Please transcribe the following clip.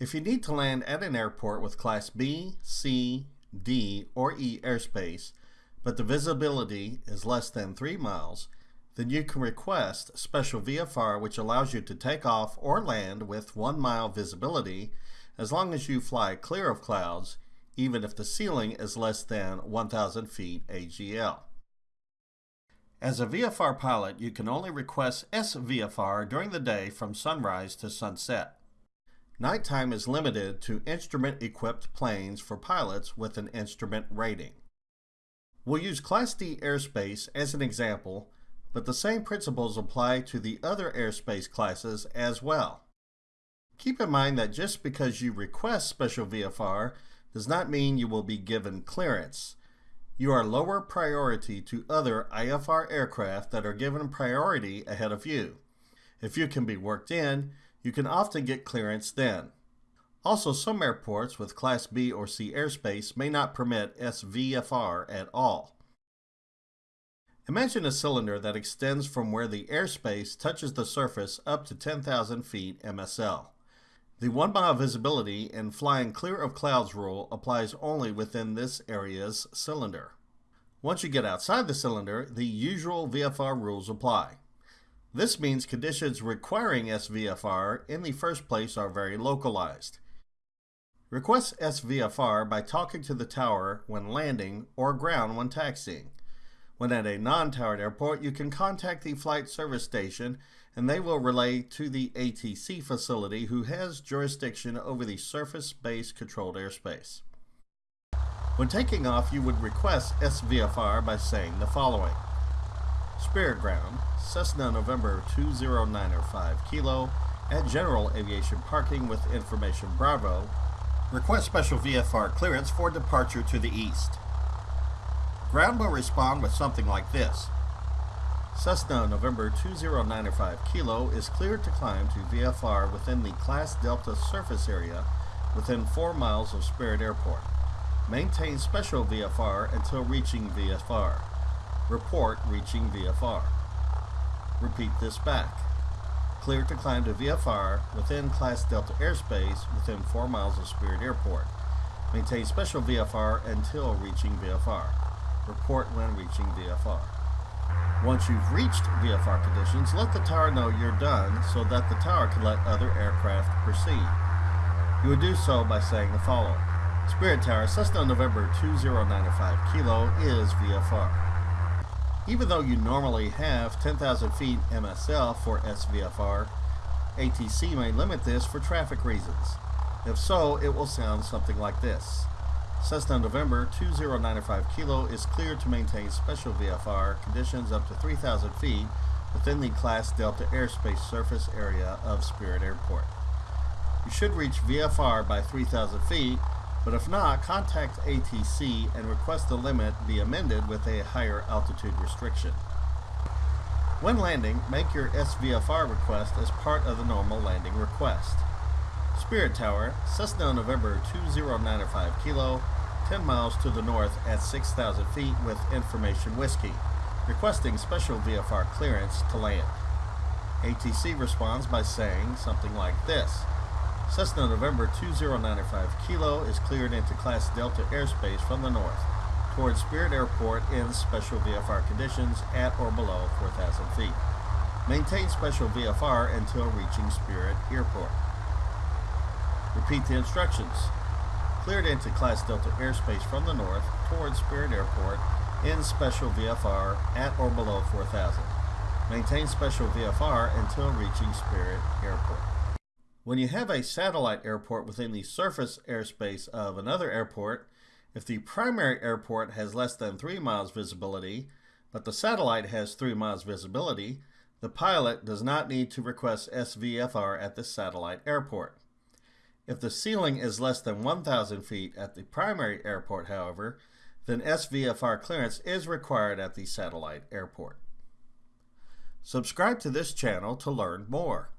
If you need to land at an airport with Class B, C, D, or E airspace, but the visibility is less than 3 miles, then you can request special VFR which allows you to take off or land with 1 mile visibility as long as you fly clear of clouds, even if the ceiling is less than 1,000 feet AGL. As a VFR pilot, you can only request SVFR during the day from sunrise to sunset. Nighttime is limited to instrument-equipped planes for pilots with an instrument rating. We'll use Class D airspace as an example, but the same principles apply to the other airspace classes as well. Keep in mind that just because you request special VFR does not mean you will be given clearance. You are lower priority to other IFR aircraft that are given priority ahead of you. If you can be worked in, you can often get clearance then. Also, some airports with Class B or C airspace may not permit SVFR at all. Imagine a cylinder that extends from where the airspace touches the surface up to 10,000 feet MSL. The one mile visibility and flying clear of clouds rule applies only within this area's cylinder. Once you get outside the cylinder, the usual VFR rules apply. This means conditions requiring SVFR in the first place are very localized. Request SVFR by talking to the tower when landing or ground when taxiing. When at a non-towered airport, you can contact the flight service station and they will relay to the ATC facility who has jurisdiction over the surface-based controlled airspace. When taking off, you would request SVFR by saying the following. Spirit Ground, Cessna November 20905 Kilo, at General Aviation Parking with Information Bravo, request special VFR clearance for departure to the east. Ground will respond with something like this. Cessna November 20905 Kilo is cleared to climb to VFR within the Class Delta surface area within 4 miles of Spirit Airport. Maintain special VFR until reaching VFR. Report reaching VFR. Repeat this back. Clear to climb to VFR within Class Delta airspace within 4 miles of Spirit Airport. Maintain special VFR until reaching VFR. Report when reaching VFR. Once you've reached VFR conditions, let the tower know you're done so that the tower can let other aircraft proceed. You would do so by saying the following. Spirit Tower, Cessna November 2095 Kilo is VFR. Even though you normally have 10,000 feet MSL for SVFR, ATC may limit this for traffic reasons. If so, it will sound something like this. Cessna November 2095 Kilo is cleared to maintain special VFR conditions up to 3,000 feet within the Class Delta airspace surface area of Spirit Airport. You should reach VFR by 3,000 feet but if not, contact ATC and request the limit be amended with a higher altitude restriction. When landing, make your SVFR request as part of the normal landing request. Spirit Tower, Cessna November 2095 Kilo, 10 miles to the north at 6,000 feet with Information Whiskey, requesting special VFR clearance to land. ATC responds by saying something like this. Cessna November 2095 Kilo is cleared into Class Delta airspace from the north towards Spirit Airport in special VFR conditions at or below 4,000 feet. Maintain special VFR until reaching Spirit Airport. Repeat the instructions. Cleared into Class Delta airspace from the north towards Spirit Airport in special VFR at or below 4,000. Maintain special VFR until reaching Spirit Airport. When you have a satellite airport within the surface airspace of another airport, if the primary airport has less than 3 miles visibility, but the satellite has 3 miles visibility, the pilot does not need to request SVFR at the satellite airport. If the ceiling is less than 1,000 feet at the primary airport, however, then SVFR clearance is required at the satellite airport. Subscribe to this channel to learn more.